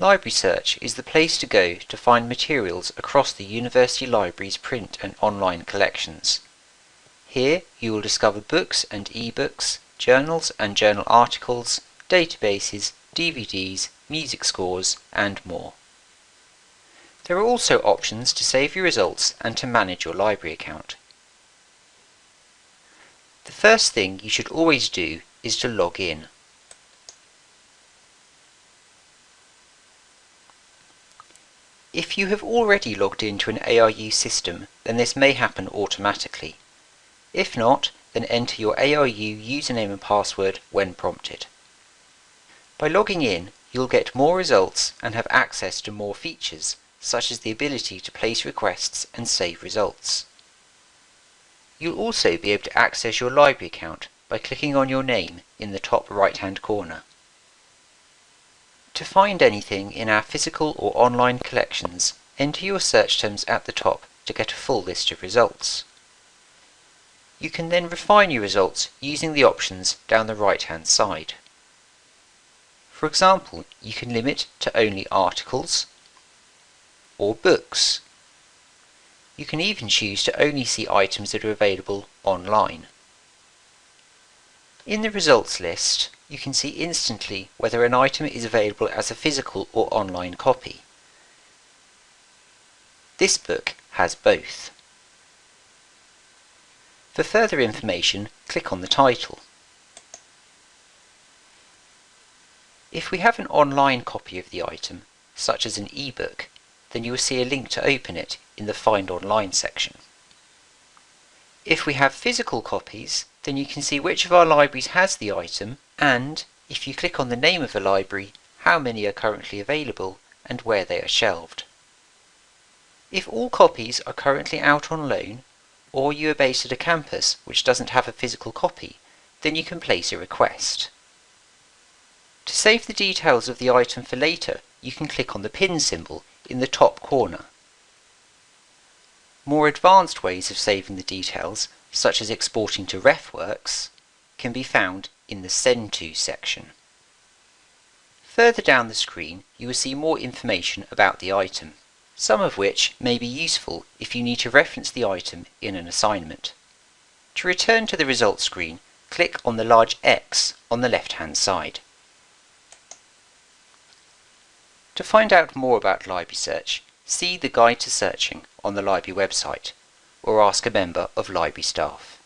Library Search is the place to go to find materials across the University Library's print and online collections. Here you will discover books and e-books, journals and journal articles, databases, DVDs, music scores, and more. There are also options to save your results and to manage your library account. The first thing you should always do is to log in. If you have already logged into an ARU system, then this may happen automatically. If not, then enter your ARU username and password when prompted. By logging in, you'll get more results and have access to more features, such as the ability to place requests and save results. You'll also be able to access your library account by clicking on your name in the top right hand corner. To find anything in our physical or online collections, enter your search terms at the top to get a full list of results. You can then refine your results using the options down the right hand side. For example, you can limit to only articles or books you can even choose to only see items that are available online. In the results list, you can see instantly whether an item is available as a physical or online copy. This book has both. For further information, click on the title. If we have an online copy of the item, such as an e-book, then you will see a link to open it in the Find Online section. If we have physical copies, then you can see which of our libraries has the item and, if you click on the name of the library, how many are currently available and where they are shelved. If all copies are currently out on loan, or you are based at a campus which doesn't have a physical copy, then you can place a request. To save the details of the item for later, you can click on the pin symbol in the top corner. More advanced ways of saving the details, such as exporting to RefWorks, can be found in the Send To section. Further down the screen you will see more information about the item, some of which may be useful if you need to reference the item in an assignment. To return to the results screen, click on the large X on the left hand side. To find out more about Library Search, see the Guide to Searching on the Library website, or ask a member of Library staff.